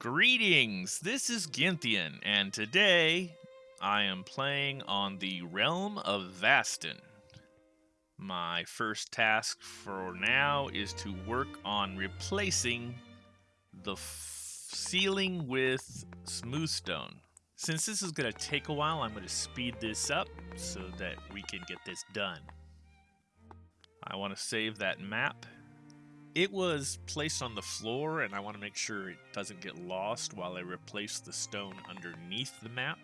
Greetings, this is Gynthian, and today I am playing on the Realm of Vastin. My first task for now is to work on replacing the ceiling with smooth stone. Since this is going to take a while, I'm going to speed this up so that we can get this done. I want to save that map it was placed on the floor, and I want to make sure it doesn't get lost while I replace the stone underneath the map.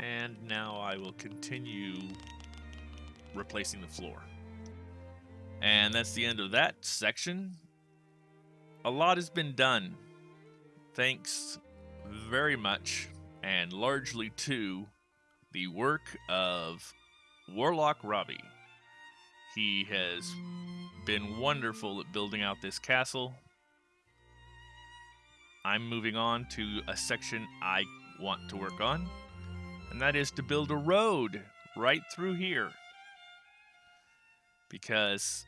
And now I will continue replacing the floor. And that's the end of that section. A lot has been done. Thanks very much and largely to the work of Warlock Robbie. He has been wonderful at building out this castle. I'm moving on to a section I want to work on, and that is to build a road right through here. Because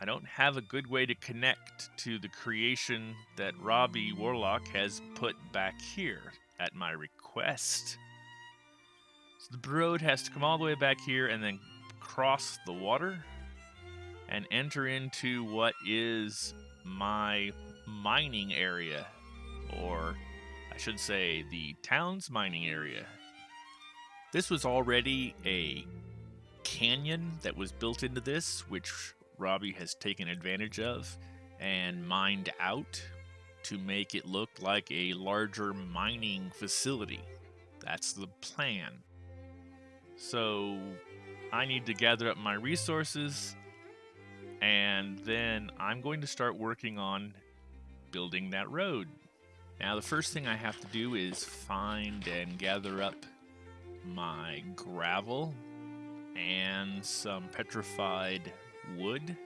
I don't have a good way to connect to the creation that Robbie Warlock has put back here at my request. So the road has to come all the way back here and then cross the water and enter into what is my mining area, or I should say the town's mining area. This was already a canyon that was built into this, which Robbie has taken advantage of and mined out to make it look like a larger mining facility. That's the plan. So I need to gather up my resources and then I'm going to start working on building that road. Now the first thing I have to do is find and gather up my gravel and some petrified wood.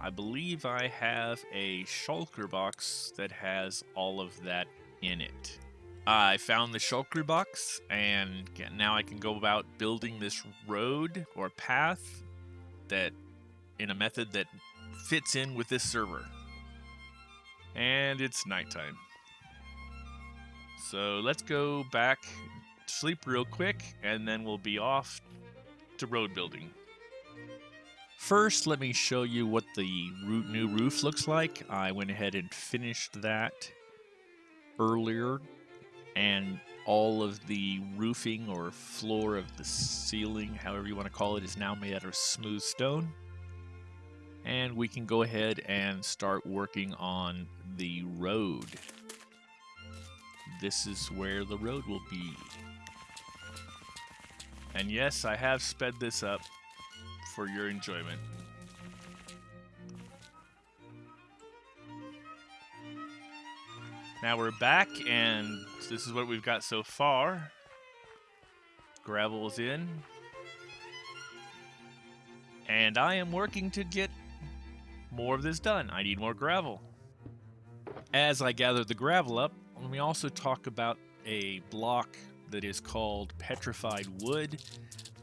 I believe I have a shulker box that has all of that in it. I found the shulker box and now I can go about building this road or path that in a method that fits in with this server. And it's nighttime. So let's go back, sleep real quick, and then we'll be off to road building. First, let me show you what the new roof looks like. I went ahead and finished that earlier, and all of the roofing or floor of the ceiling, however you want to call it, is now made out of smooth stone and we can go ahead and start working on the road. This is where the road will be. And yes, I have sped this up for your enjoyment. Now we're back, and this is what we've got so far. Gravel's in. And I am working to get more of this done. I need more gravel. As I gather the gravel up, let me also talk about a block that is called petrified wood.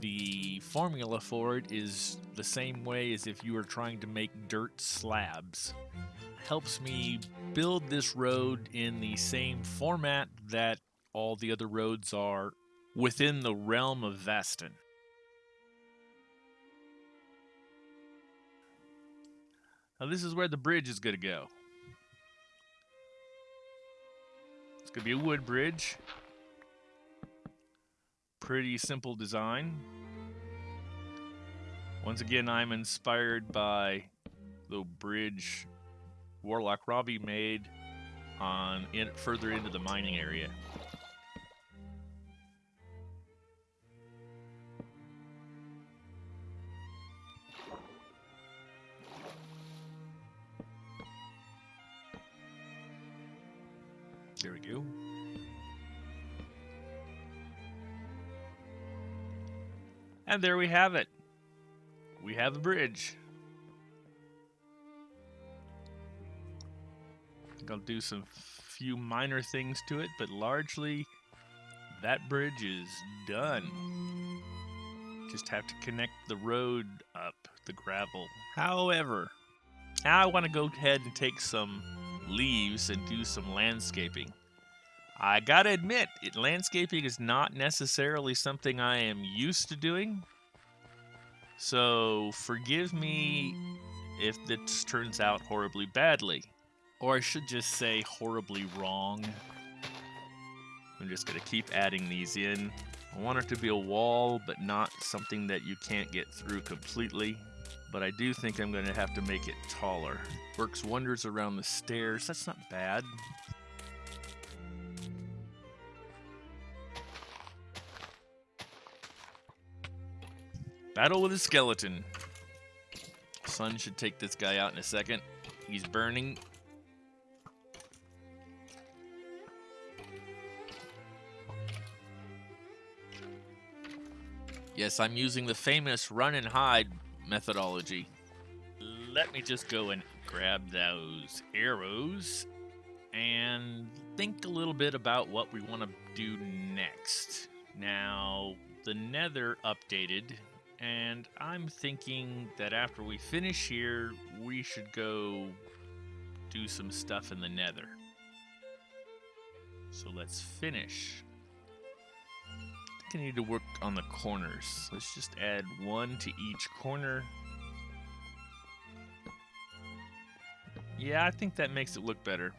The formula for it is the same way as if you were trying to make dirt slabs. Helps me build this road in the same format that all the other roads are within the realm of Vastin. Now this is where the bridge is going to go. It's going to be a wood bridge. Pretty simple design. Once again, I'm inspired by the bridge Warlock Robbie made on in, further into the mining area. Go. And there we have it. We have a bridge. I think I'll do some few minor things to it, but largely that bridge is done. Just have to connect the road up, the gravel. However, now I want to go ahead and take some leaves and do some landscaping. I gotta admit, it, landscaping is not necessarily something I am used to doing. So forgive me if this turns out horribly badly. Or I should just say horribly wrong. I'm just gonna keep adding these in. I want it to be a wall, but not something that you can't get through completely. But I do think I'm gonna have to make it taller. Works wonders around the stairs. That's not bad. Battle with a skeleton. Sun should take this guy out in a second. He's burning. Yes, I'm using the famous run and hide methodology. Let me just go and grab those arrows and think a little bit about what we want to do next. Now, the nether updated and I'm thinking that after we finish here, we should go do some stuff in the nether. So let's finish. I think I need to work on the corners. Let's just add one to each corner. Yeah, I think that makes it look better.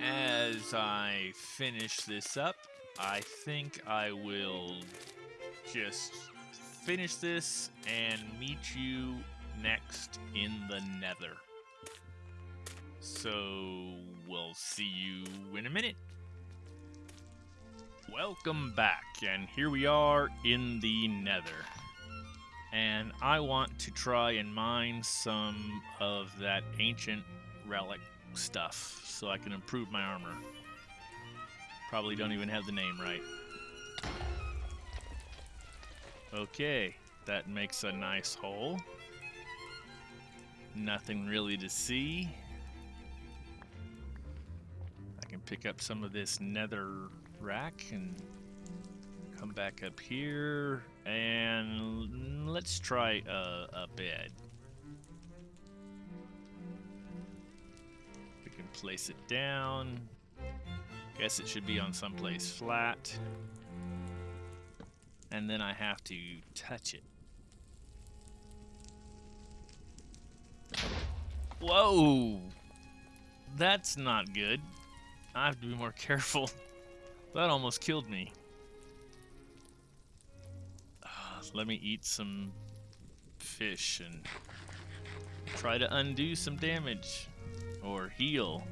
As I finish this up, I think I will just finish this and meet you next in the nether. So we'll see you in a minute. Welcome back, and here we are in the nether. And I want to try and mine some of that ancient relic stuff so I can improve my armor. Probably don't even have the name right. Okay, that makes a nice hole. Nothing really to see. I can pick up some of this nether rack and come back up here and let's try a, a bed. We can place it down. Guess it should be on someplace flat. And then I have to touch it. Whoa! That's not good. I have to be more careful. That almost killed me. Ah, let me eat some fish and try to undo some damage. Or heal.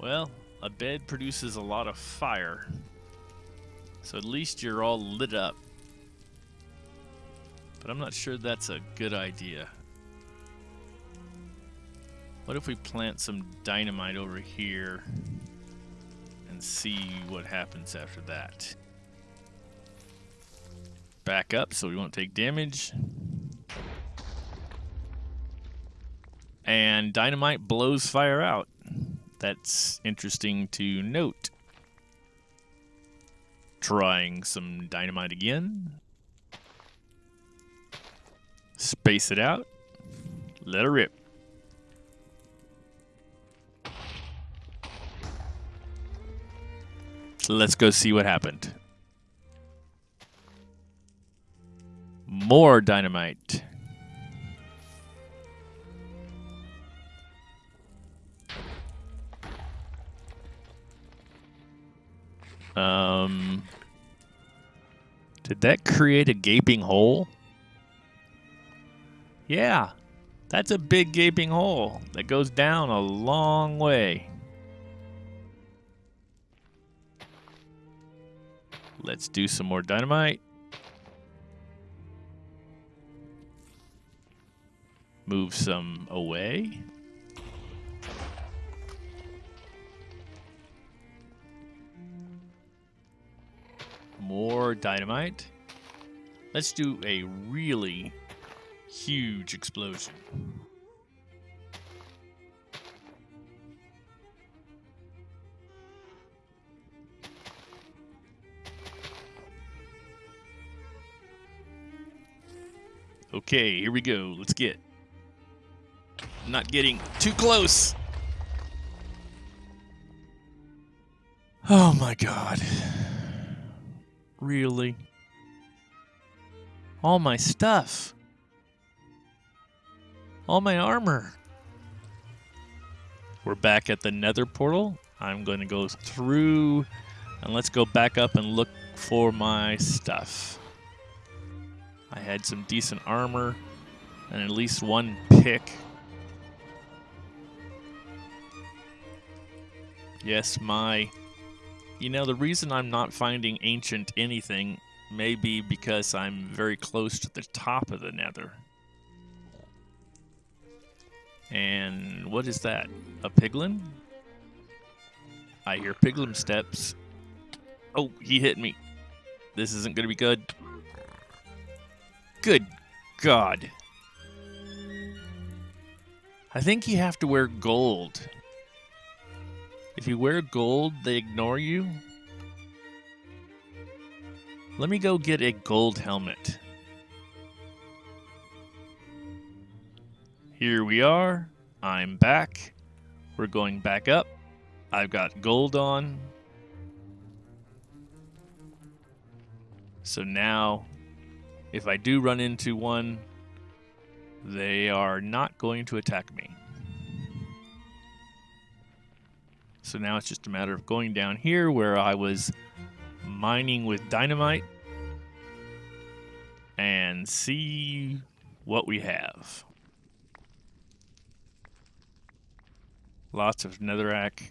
Well, a bed produces a lot of fire. So at least you're all lit up. But I'm not sure that's a good idea. What if we plant some dynamite over here and see what happens after that? Back up so we won't take damage. And dynamite blows fire out that's interesting to note. Trying some dynamite again. Space it out. Let it rip. Let's go see what happened. More dynamite. Um, did that create a gaping hole? Yeah, that's a big gaping hole that goes down a long way. Let's do some more dynamite. Move some away. More dynamite. Let's do a really huge explosion. Okay, here we go. Let's get not getting too close. Oh my god. Really? All my stuff. All my armor. We're back at the nether portal. I'm going to go through and let's go back up and look for my stuff. I had some decent armor and at least one pick. Yes, my... You know, the reason I'm not finding ancient anything may be because I'm very close to the top of the nether. And what is that? A piglin? I hear piglin steps. Oh, he hit me. This isn't going to be good. Good God. I think you have to wear gold. If you wear gold, they ignore you. Let me go get a gold helmet. Here we are. I'm back. We're going back up. I've got gold on. So now, if I do run into one, they are not going to attack me. So now it's just a matter of going down here where I was mining with dynamite and see what we have. Lots of netherrack.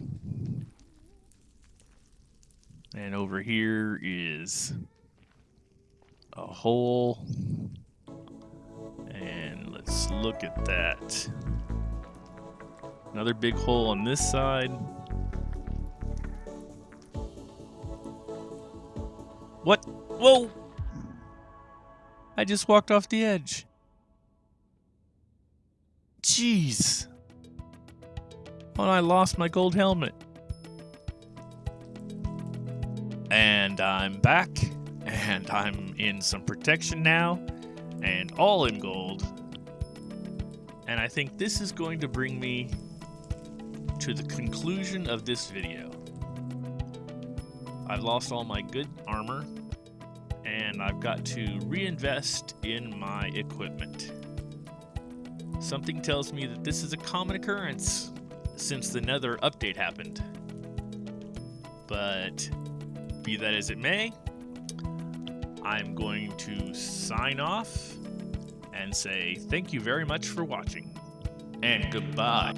And over here is a hole. And let's look at that. Another big hole on this side. What? Whoa! I just walked off the edge. Jeez. Oh, I lost my gold helmet. And I'm back and I'm in some protection now, and all in gold. And I think this is going to bring me to the conclusion of this video. I've lost all my good armor, and I've got to reinvest in my equipment. Something tells me that this is a common occurrence since the Nether update happened. But be that as it may, I'm going to sign off and say thank you very much for watching and goodbye.